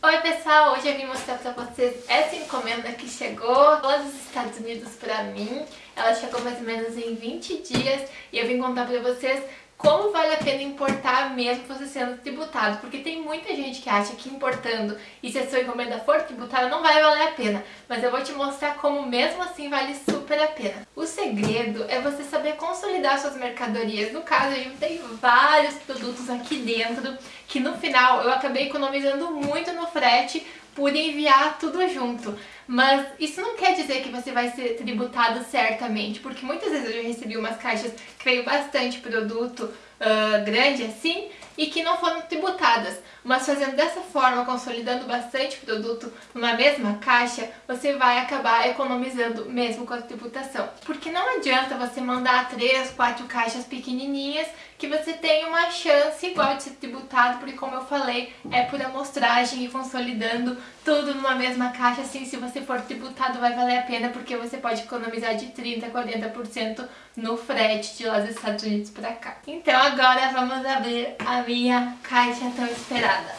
Oi pessoal, hoje eu vim mostrar pra vocês essa encomenda que chegou dos Estados Unidos pra mim. Ela chegou mais ou menos em 20 dias e eu vim contar pra vocês como vale a pena importar mesmo você sendo tributado, porque tem muita gente que acha que importando e se a sua encomenda for tributada não vai valer a pena, mas eu vou te mostrar como mesmo assim vale super a pena. O segredo é você saber consolidar suas mercadorias, no caso eu juntei vários produtos aqui dentro, que no final eu acabei economizando muito no frete por enviar tudo junto. Mas isso não quer dizer que você vai ser tributado certamente, porque muitas vezes eu já recebi umas caixas que veio bastante produto uh, grande assim e que não foram tributadas. Mas fazendo dessa forma, consolidando bastante produto numa mesma caixa, você vai acabar economizando mesmo com a tributação. Porque não adianta você mandar três, quatro caixas pequenininhas que você tem uma chance igual de ser tributado, porque como eu falei, é por amostragem e consolidando tudo numa mesma caixa, assim, se você for tributado vai valer a pena, porque você pode economizar de 30% a 40% no frete de lá dos Estados Unidos para cá. Então agora vamos abrir a minha caixa tão esperada.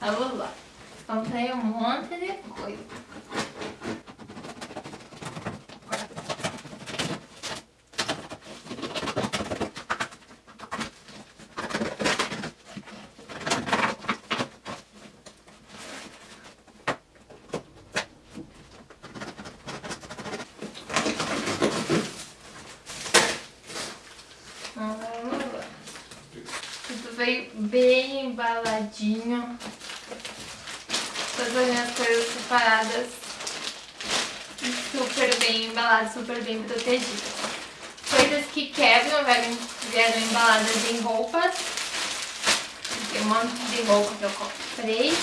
Vamos lá. Comprei um monte de coisa. veio embaladinho. Todas as minhas coisas separadas. Super bem embaladas, super bem protegidas. Coisas que quebram vieram, vieram embaladas em roupas. Tem um monte de roupa que eu comprei.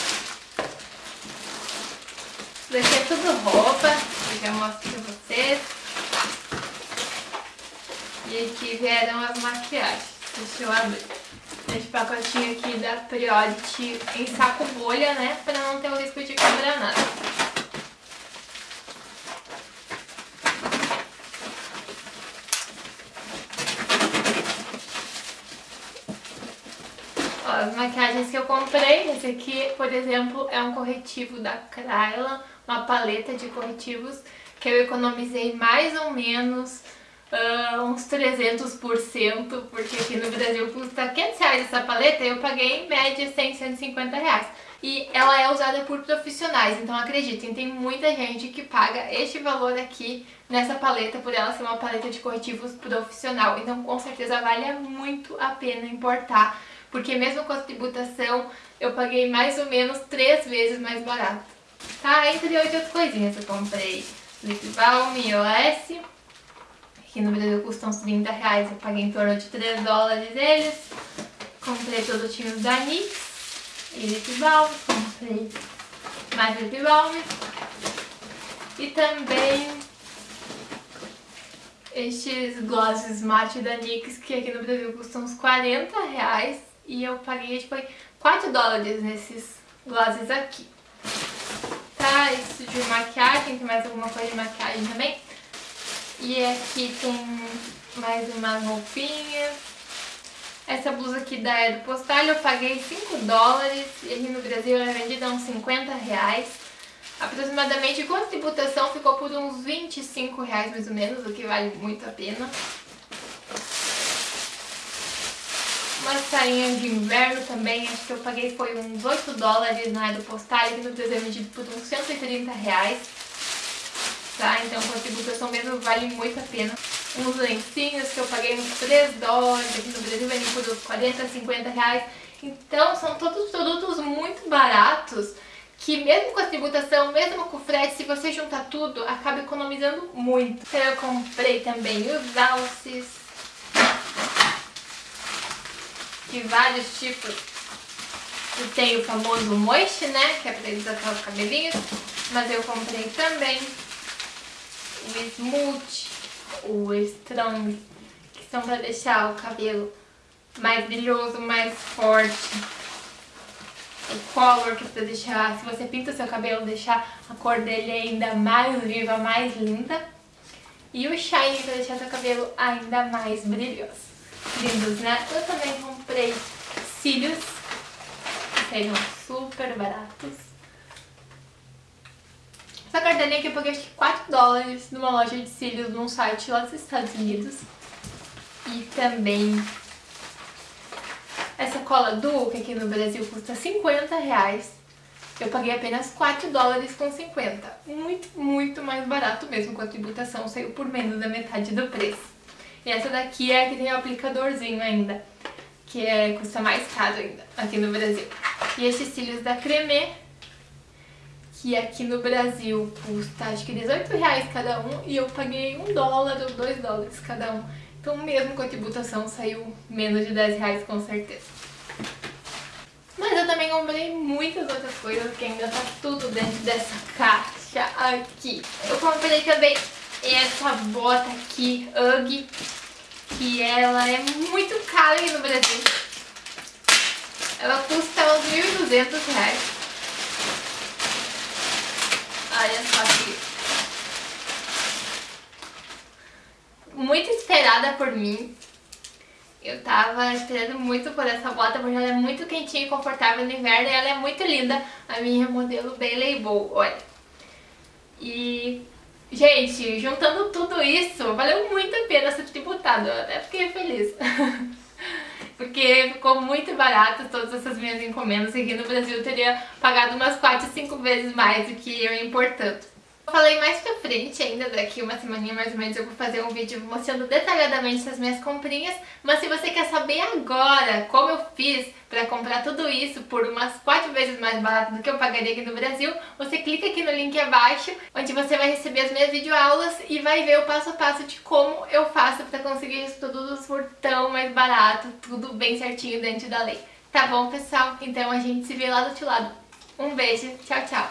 Daqui é tudo roupa, eu já mostro pra vocês. E aqui vieram as maquiagens. Deixa eu abrir esse pacotinho aqui da Priority em saco bolha, né? Pra não ter o risco de quebrar nada. Ó, as maquiagens que eu comprei, esse aqui, por exemplo, é um corretivo da Krayla, uma paleta de corretivos que eu economizei mais ou menos uh, uns 300%, porque aqui no Brasil custa 500 reais essa paleta e eu paguei em média 100, 150 reais. E ela é usada por profissionais, então acreditem, tem muita gente que paga este valor aqui nessa paleta por ela ser uma paleta de corretivos profissional. Então com certeza vale muito a pena importar, porque mesmo com a tributação eu paguei mais ou menos três vezes mais barato. Tá? Entre outras coisinhas eu comprei lip balm, OS, que no Brasil custam uns 30 reais, eu paguei em torno de 3 dólares eles. Comprei produtinhos da NYX e lip balm, comprei mais lip balm. E também estes glosses mate da NYX, que aqui no Brasil custam uns 40 reais. E eu paguei, tipo, 4 dólares nesses glosses aqui. Tá, isso de maquiagem, tem mais alguma coisa de maquiagem também. E aqui tem mais umas roupinhas. Essa blusa aqui da Edo Postal eu paguei 5 dólares e aqui no Brasil ela é vendida a uns 50 reais. Aproximadamente com a tributação ficou por uns 25 reais mais ou menos, o que vale muito a pena. Uma sainha de inverno também, acho que eu paguei foi uns 8 dólares na Edo Postal, aqui no Brasil é vendido por uns 130 reais tá? Então com a tributação mesmo vale muito a pena. Uns lencinhos que eu paguei uns 3 dólares, aqui no Brasil vendem por uns 40, 50 reais. Então são todos produtos muito baratos que mesmo com a tributação, mesmo com o frete, se você juntar tudo, acaba economizando muito. Então eu comprei também os alces de vários tipos. E tem o famoso moist, né, que é pra hidratar os cabelinhos, mas eu comprei também o Smooth, o Strong, que são para deixar o cabelo mais brilhoso, mais forte. O Color, que é para deixar, se você pinta o seu cabelo, deixar a cor dele ainda mais viva, mais linda. E o Shine, para deixar seu cabelo ainda mais brilhoso. Lindos, né? Eu também comprei cílios, que sejam super baratos. Essa cartelinha aqui eu paguei acho que 4 dólares numa loja de cílios num site lá dos Estados Unidos. E também essa cola Duke aqui no Brasil custa 50 reais. Eu paguei apenas 4 dólares com 50. Muito, muito mais barato mesmo, com a tributação saiu por menos da metade do preço. E essa daqui é a que tem o aplicadorzinho ainda, que é, custa mais caro ainda aqui no Brasil. E esses cílios da Creme, que aqui no Brasil custa acho que 18 reais cada um, e eu paguei 1 dólar ou 2 dólares cada um. Então mesmo com a tributação saiu menos de 10 reais com certeza. Mas eu também comprei muitas outras coisas que ainda tá tudo dentro dessa caixa aqui. Eu comprei também essa bota aqui, Ugg, que ela é muito cara aqui no Brasil. Ela custa uns 1.200 reais. Olha só aqui. Muito esperada por mim. Eu tava esperando muito por essa bota, porque ela é muito quentinha e confortável no inverno e ela é muito linda. A minha modelo Bailey Bow, olha. E, gente, juntando tudo isso, valeu muito a pena ser tributado. Eu até fiquei feliz. porque ficou muito barato todas essas minhas encomendas. Aqui no Brasil eu teria pagado umas 4, 5 vezes mais do que eu importando. Falei mais pra frente ainda, daqui uma semaninha mais ou menos eu vou fazer um vídeo mostrando detalhadamente as minhas comprinhas, mas se você quer saber agora como eu fiz pra comprar tudo isso por umas 4 vezes mais barato do que eu pagaria aqui no Brasil, você clica aqui no link abaixo, onde você vai receber as minhas videoaulas e vai ver o passo a passo de como eu faço pra conseguir isso tudo por tão mais barato, tudo bem certinho dentro da lei. Tá bom, pessoal? Então a gente se vê lá do outro lado. Um beijo, tchau, tchau!